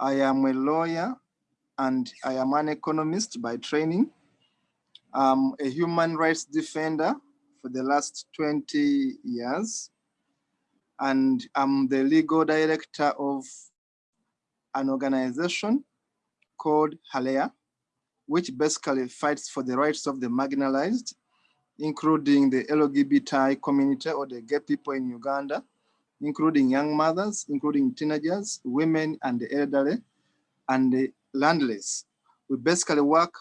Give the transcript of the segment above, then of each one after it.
I am a lawyer and I am an economist by training. I'm a human rights defender for the last 20 years. And I'm the legal director of an organization called Halea, which basically fights for the rights of the marginalized, including the LGBTI community or the gay people in Uganda, including young mothers, including teenagers, women and the elderly, and the landless. We basically work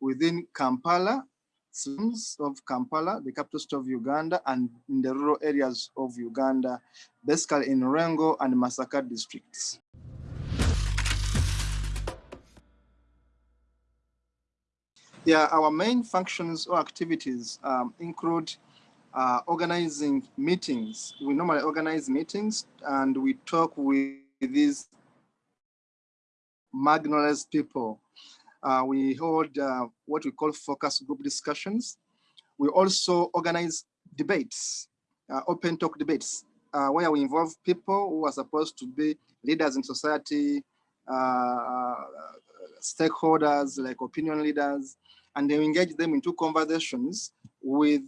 within Kampala, slums of Kampala, the capital of Uganda, and in the rural areas of Uganda, basically in Lwengo and Masaka districts. Yeah, our main functions or activities um, include uh, organizing meetings. We normally organize meetings and we talk with these marginalized people. Uh, we hold uh, what we call focus group discussions. We also organize debates, uh, open talk debates, uh, where we involve people who are supposed to be leaders in society, uh, stakeholders like opinion leaders, and then engage them into conversations with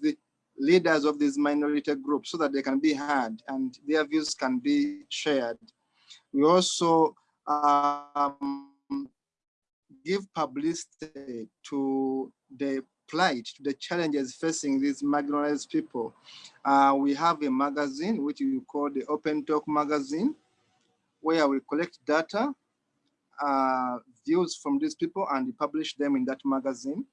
leaders of these minority groups so that they can be heard and their views can be shared. We also um, give publicity to the plight, the challenges facing these marginalized people. Uh, we have a magazine, which we call the Open Talk magazine, where we collect data, uh, views from these people and publish them in that magazine.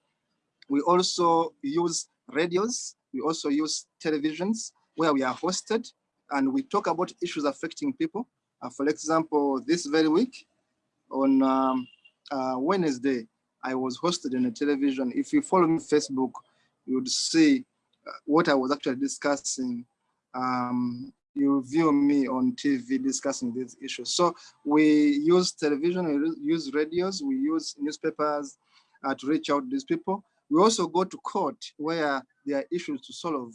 We also use radios. We also use televisions where we are hosted and we talk about issues affecting people. Uh, for example, this very week on um, uh, Wednesday, I was hosted on a television. If you follow me on Facebook, you would see uh, what I was actually discussing. Um, you view me on TV discussing these issues. So we use television, we use radios, we use newspapers uh, to reach out to these people. We also go to court where there are issues to solve,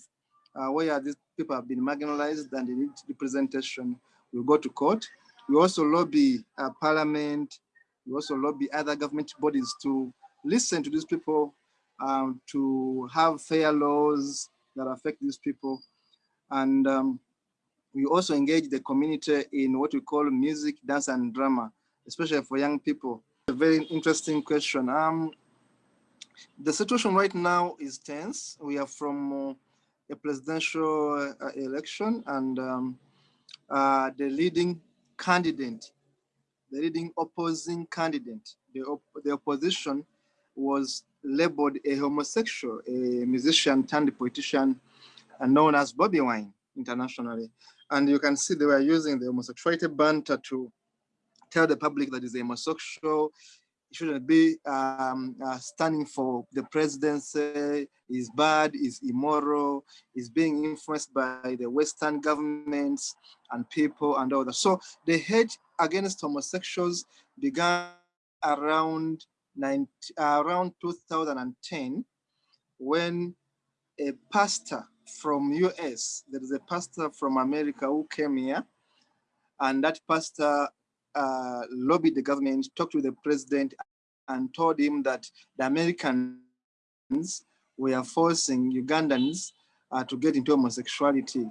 uh, where these people have been marginalized and they need representation. We go to court. We also lobby uh, parliament. We also lobby other government bodies to listen to these people, um, to have fair laws that affect these people. And um, we also engage the community in what we call music, dance, and drama, especially for young people. A very interesting question. Um, the situation right now is tense. We are from uh, a presidential uh, election and um, uh, the leading candidate, the leading opposing candidate, the, op the opposition was labeled a homosexual, a musician turned politician known as Bobi Wine internationally. And you can see they were using the homosexuality banter to tell the public that he's a homosexual, shouldn't be um, uh, standing for the presidency is bad, is immoral, is being influenced by the Western governments and people and all that. So the hate against homosexuals began around 90, uh, around 2010 when a pastor from US, there is a pastor from America who came here and that pastor uh, lobbied the government, talked to the president and told him that the Americans were forcing Ugandans uh, to get into homosexuality.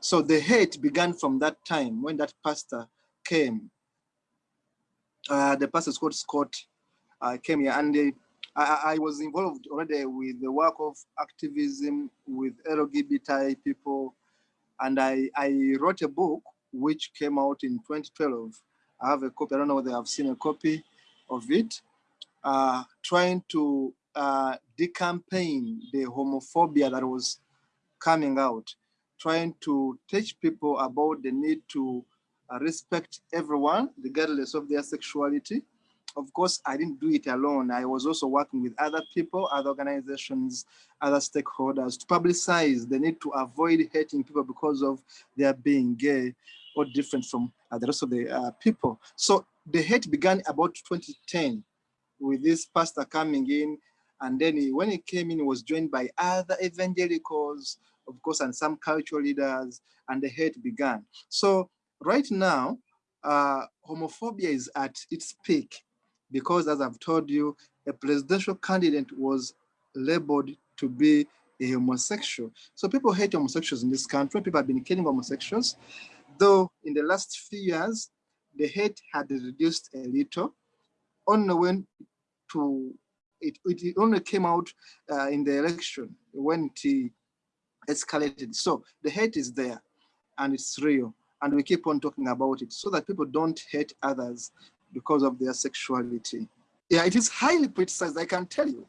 So the hate began from that time when that pastor came. Uh, the pastor Scott Scott uh, came here and they, I, I, was involved already with the work of activism with LGBT people. And I, I wrote a book which came out in 2012 I have a copy. I don't know whether I've seen a copy of it. Uh, trying to uh, decampaign the homophobia that was coming out, trying to teach people about the need to uh, respect everyone, regardless of their sexuality. Of course, I didn't do it alone. I was also working with other people, other organizations, other stakeholders to publicize the need to avoid hating people because of their being gay or different from uh, the rest of the uh, people. So the hate began about 2010 with this pastor coming in. And then he, when he came in, he was joined by other evangelicals, of course, and some cultural leaders, and the hate began. So right now, uh, homophobia is at its peak because as I've told you, a presidential candidate was labeled to be a homosexual. So people hate homosexuals in this country. People have been killing homosexuals. Though in the last few years, the hate had reduced a little, only when to it, it only came out uh, in the election when it escalated. So the hate is there and it's real. And we keep on talking about it so that people don't hate others because of their sexuality. Yeah, it is highly criticized, I can tell you.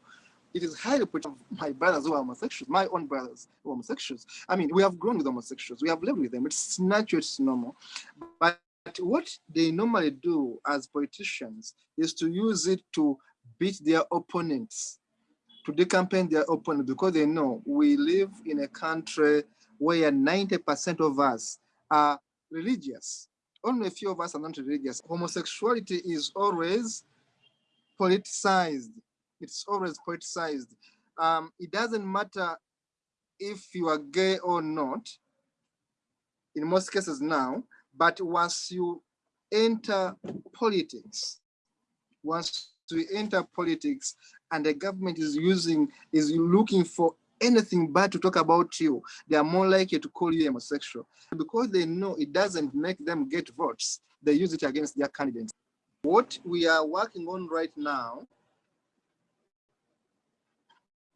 It is highly politicized. My brothers who are homosexuals, my own brothers who are homosexuals. I mean, we have grown with homosexuals. We have lived with them. It's natural, it's normal. But what they normally do as politicians is to use it to beat their opponents, to decampaign their opponents, because they know we live in a country where 90% of us are religious. Only a few of us are not religious. Homosexuality is always politicized. It's always politicized. Um, it doesn't matter if you are gay or not, in most cases now, but once you enter politics, once you enter politics and the government is using, is looking for anything bad to talk about you, they are more likely to call you homosexual. Because they know it doesn't make them get votes, they use it against their candidates. What we are working on right now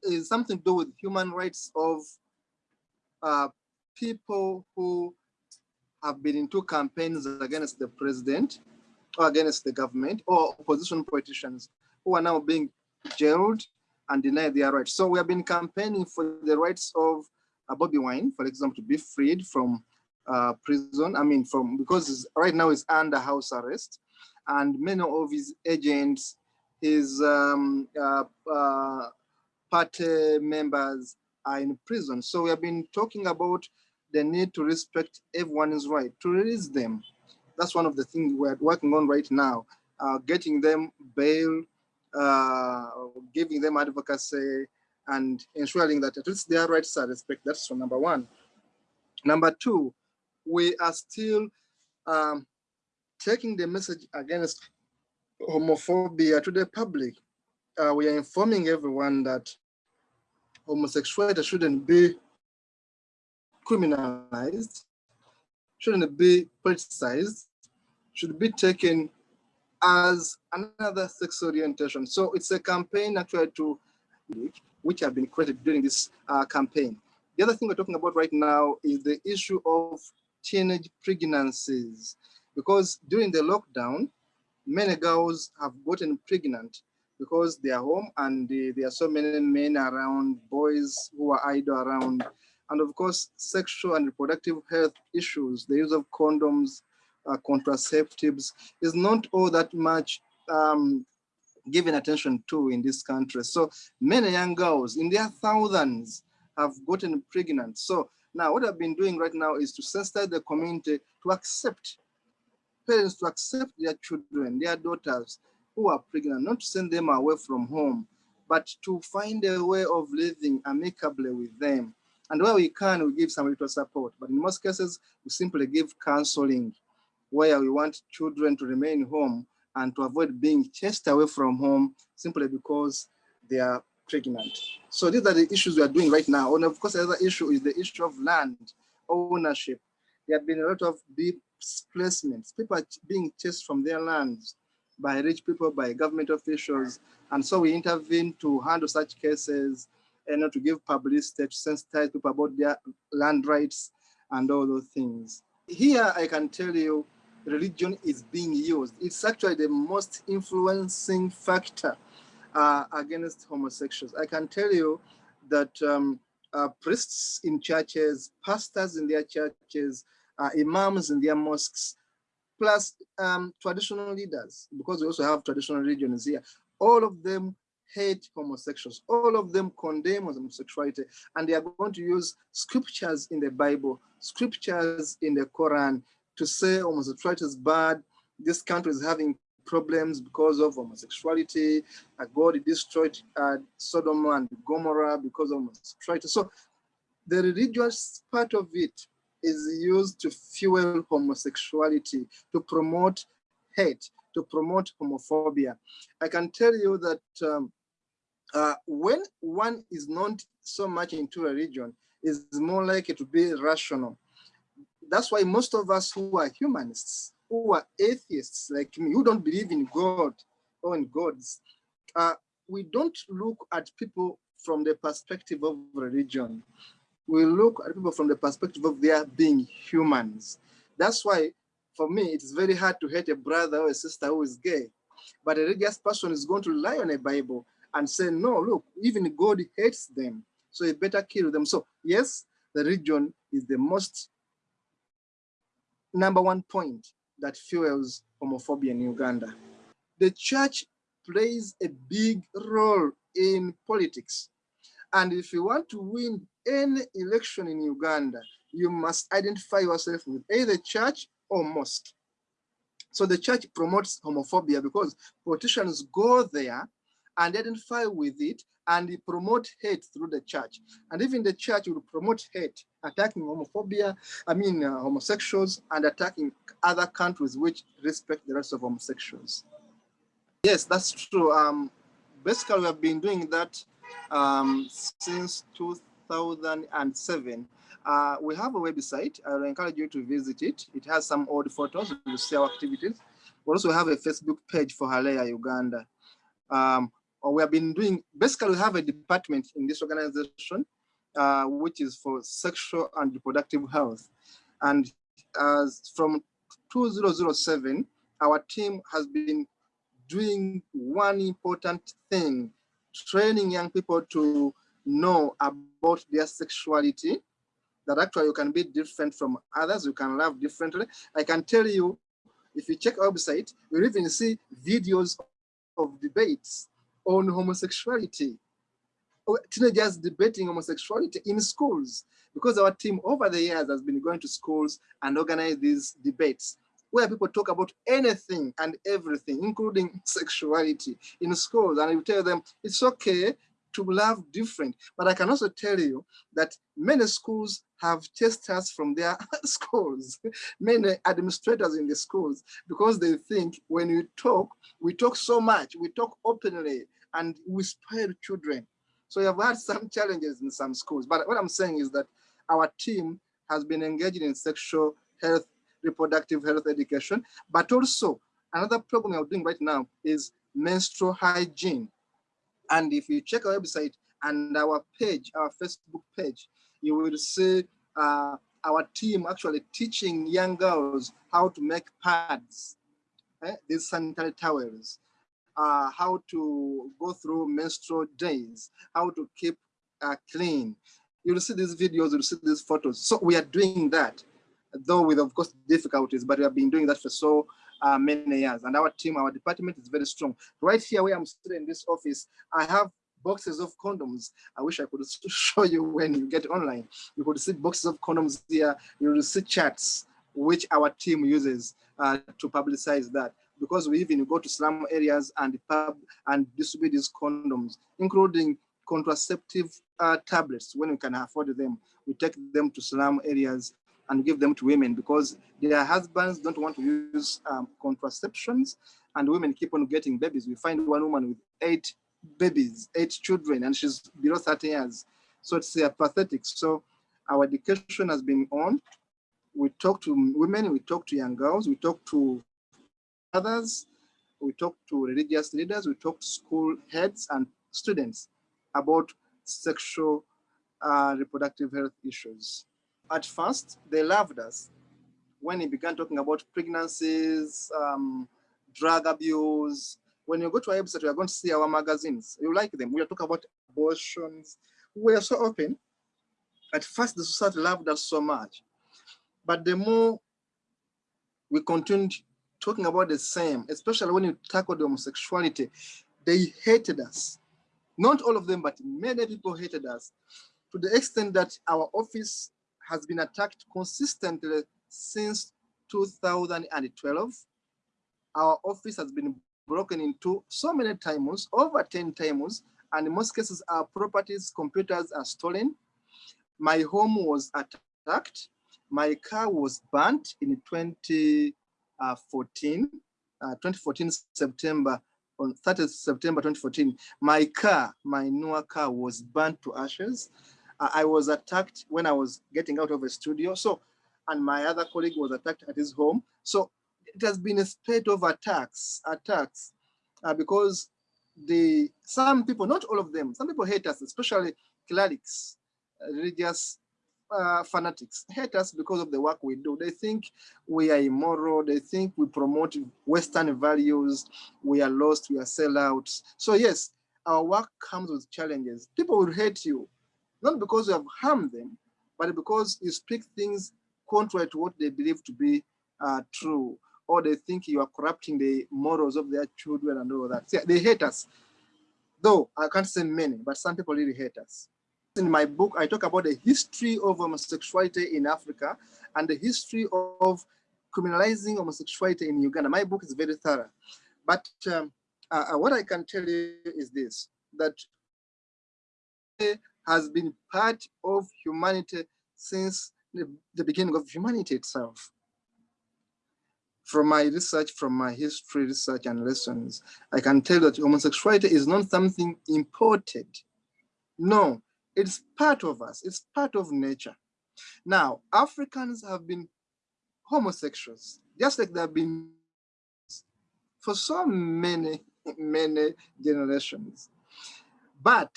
is something to do with human rights of uh, people who have been into campaigns against the president or against the government or opposition politicians who are now being jailed and denied their rights. So we have been campaigning for the rights of uh, Bobi Wine, for example, to be freed from uh, prison. I mean, from because right now he's under house arrest, and many of his agents, his um, uh, uh party members are in prison. So we have been talking about the need to respect everyone's right, to release them. That's one of the things we're working on right now, uh, getting them bail, uh, giving them advocacy, and ensuring that at least their rights are respected. That's number one. Number two, we are still um, taking the message against homophobia to the public. Uh, we are informing everyone that homosexuality shouldn't be criminalized, shouldn't be politicized, should be taken as another sex orientation. So it's a campaign actually to which have been created during this uh, campaign. The other thing we're talking about right now is the issue of teenage pregnancies, because during the lockdown, many girls have gotten pregnant because they are home and they, there are so many men around, boys who are idle around, and of course, sexual and reproductive health issues, the use of condoms, uh, contraceptives is not all that much um, given attention to in this country. So many young girls in their thousands have gotten pregnant. So now what I've been doing right now is to sensitize the community to accept, parents to accept their children, their daughters who are pregnant, not to send them away from home, but to find a way of living amicably with them. And where we can, we give some little support. But in most cases, we simply give counseling where we want children to remain home and to avoid being chased away from home simply because they are pregnant. So these are the issues we are doing right now. And of course, the other issue is the issue of land ownership. There have been a lot of displacements. People are being chased from their lands by rich people, by government officials. And so we intervene to handle such cases and to give publicity, to sensitize people about their land rights and all those things. Here, I can tell you, religion is being used. It's actually the most influencing factor uh, against homosexuals. I can tell you that um, uh, priests in churches, pastors in their churches, uh, imams in their mosques, plus um, traditional leaders, because we also have traditional religions here, all of them hate homosexuals. All of them condemn homosexuality, and they are going to use scriptures in the Bible, scriptures in the Quran to say homosexuality is bad. This country is having problems because of homosexuality. God destroyed uh, Sodom and Gomorrah because of homosexuality. So the religious part of it is used to fuel homosexuality, to promote hate, to promote homophobia. I can tell you that um, uh, when one is not so much into a religion, is more likely to be rational. That's why most of us who are humanists, who are atheists like me, who don't believe in God or in gods, uh, we don't look at people from the perspective of religion. We look at people from the perspective of their being humans. That's why, for me, it's very hard to hate a brother or a sister who is gay. But a religious person is going to rely on a Bible and say, no, look, even God hates them. So you better kill them. So yes, the region is the most number one point that fuels homophobia in Uganda. The church plays a big role in politics. And if you want to win any election in Uganda, you must identify yourself with either church or mosque. So the church promotes homophobia because politicians go there and identify with it and promote hate through the church. And even the church will promote hate, attacking homophobia, I mean uh, homosexuals, and attacking other countries which respect the rights of homosexuals. Yes, that's true. Um, basically, we have been doing that um, since 2007. Uh, we have a website. I encourage you to visit it. It has some old photos. You see our activities. We also have a Facebook page for Halea Uganda. Um, we have been doing, basically we have a department in this organization, uh, which is for sexual and reproductive health. And as from 2007, our team has been doing one important thing, training young people to know about their sexuality, that actually you can be different from others, you can love differently. I can tell you, if you check our website, you'll even see videos of debates on homosexuality. Oh, teenagers debating homosexuality in schools because our team over the years has been going to schools and organize these debates where people talk about anything and everything, including sexuality in schools. And you tell them it's okay to love different. But I can also tell you that many schools have testers from their schools, many administrators in the schools, because they think when we talk, we talk so much, we talk openly, and we spoil children. So we have had some challenges in some schools. But what I'm saying is that our team has been engaging in sexual health, reproductive health education, but also another program we're doing right now is menstrual hygiene. And if you check our website and our page, our Facebook page, you will see uh, our team actually teaching young girls how to make pads, eh? these sanitary towels, uh, how to go through menstrual days, how to keep uh, clean. You'll see these videos, you'll see these photos. So we are doing that, though with of course difficulties, but we have been doing that for so uh, many years. And our team, our department is very strong. Right here where I'm sitting in this office, I have boxes of condoms. I wish I could show you when you get online. You could see boxes of condoms here. You will see chats which our team uses uh, to publicize that because we even go to slum areas and pub and distribute these condoms, including contraceptive uh, tablets when we can afford them. We take them to slum areas and give them to women because their husbands don't want to use um, contraceptions and women keep on getting babies. We find one woman with eight babies, eight children, and she's below 30 years. So it's uh, pathetic. So our education has been on. We talk to women, we talk to young girls, we talk to others, we talk to religious leaders, we talk to school heads and students about sexual uh, reproductive health issues. At first, they loved us when he began talking about pregnancies, um, drug abuse, when you go to our website, you are going to see our magazines. You like them. We are talking about abortions. We are so open. At first, the society loved us so much. But the more we continued talking about the same, especially when you tackled homosexuality, they hated us. Not all of them, but many people hated us to the extent that our office has been attacked consistently since 2012. Our office has been broken into so many times, over 10 times, and in most cases our properties, computers are stolen. My home was attacked. My car was burnt in 2014, uh, 2014 September, on 30th September 2014. My car, my newer car was burnt to ashes. I was attacked when I was getting out of a studio. So, and my other colleague was attacked at his home. So it has been a spate of attacks, attacks, uh, because the some people, not all of them, some people hate us, especially clerics, uh, religious uh, fanatics, hate us because of the work we do. They think we are immoral. They think we promote Western values. We are lost. We are sellouts. So yes, our work comes with challenges. People will hate you, not because you have harmed them, but because you speak things contrary to what they believe to be uh, true or they think you are corrupting the morals of their children and all that. they hate us. Though I can't say many, but some people really hate us. In my book, I talk about the history of homosexuality in Africa and the history of criminalizing homosexuality in Uganda. My book is very thorough. But um, uh, uh what I can tell you is this, that has been part of humanity since the, the beginning of humanity itself from my research, from my history research and lessons, I can tell that homosexuality is not something imported. No, it's part of us, it's part of nature. Now, Africans have been homosexuals, just like they have been for so many, many generations. But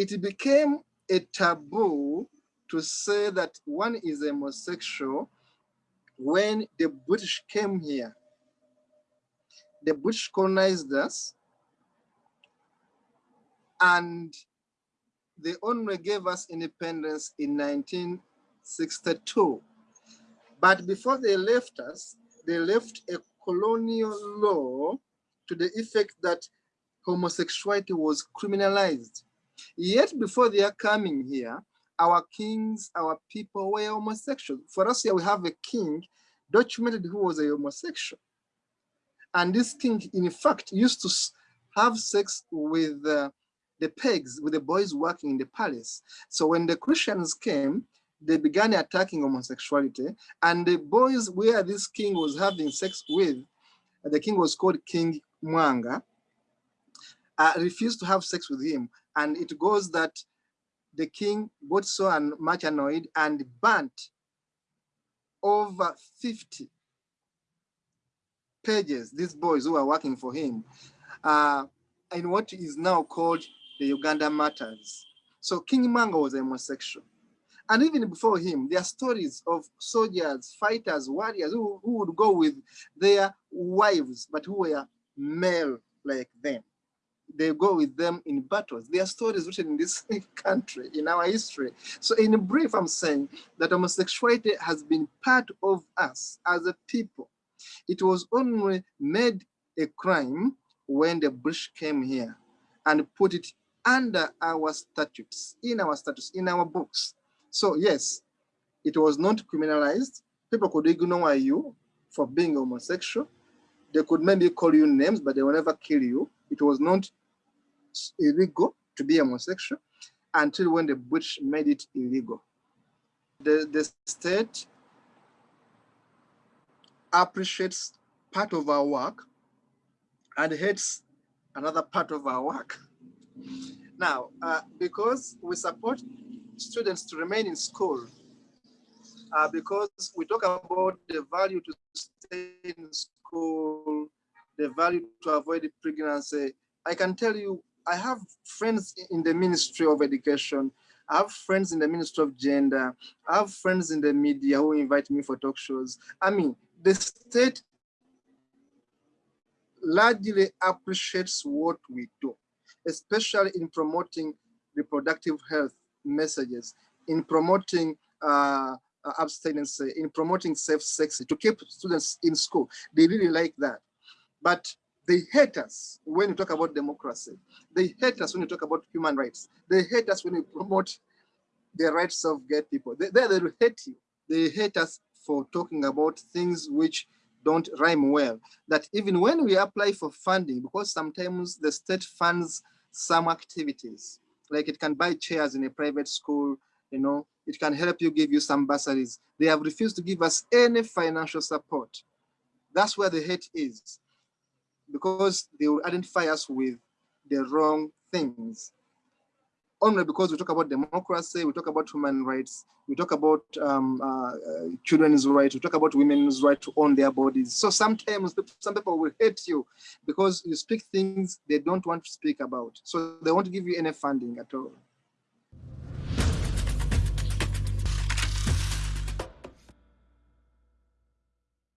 it became a taboo to say that one is homosexual when the British came here, the British colonized us and they only gave us independence in 1962. But before they left us, they left a colonial law to the effect that homosexuality was criminalized. Yet before they are coming here, our kings, our people were homosexual. For us here, we have a king documented who was a homosexual. And this king, in fact, used to have sex with uh, the pigs, with the boys working in the palace. So when the Christians came, they began attacking homosexuality. And the boys where this king was having sex with, the king was called King Mwanga, uh, refused to have sex with him. And it goes that the king got so much annoyed and burnt over 50 pages, these boys who are working for him, uh, in what is now called the Uganda Martyrs. So King Mwanga was a homosexual. And even before him, there are stories of soldiers, fighters, warriors who, who would go with their wives, but who were male like them they go with them in battles. There are stories written in this country, in our history. So in brief, I'm saying that homosexuality has been part of us as a people. It was only made a crime when the British came here and put it under our statutes, in our statutes, in our books. So yes, it was not criminalized. People could ignore you for being homosexual. They could maybe call you names, but they will never kill you. It was not illegal to be homosexual until when the British made it illegal. The, the state appreciates part of our work and hates another part of our work. Now, uh, because we support students to remain in school, uh, because we talk about the value to stay in school, the value to avoid pregnancy, I can tell you I have friends in the Ministry of Education. I have friends in the Ministry of Gender. I have friends in the media who invite me for talk shows. I mean, the state largely appreciates what we do, especially in promoting reproductive health messages, in promoting uh, abstinence, in promoting safe sex, to keep students in school. They really like that. But they hate us when you talk about democracy. They hate us when you talk about human rights. They hate us when you promote the rights of gay people. They, they, they hate you. They hate us for talking about things which don't rhyme well. That even when we apply for funding, because sometimes the state funds some activities, like it can buy chairs in a private school, you know, it can help you give you some bursaries. They have refused to give us any financial support. That's where the hate is, because they will identify us with the wrong things. Only because we talk about democracy, we talk about human rights, we talk about um, uh, children's rights, we talk about women's right to own their bodies. So sometimes some people will hate you because you speak things they don't want to speak about. So they won't give you any funding at all.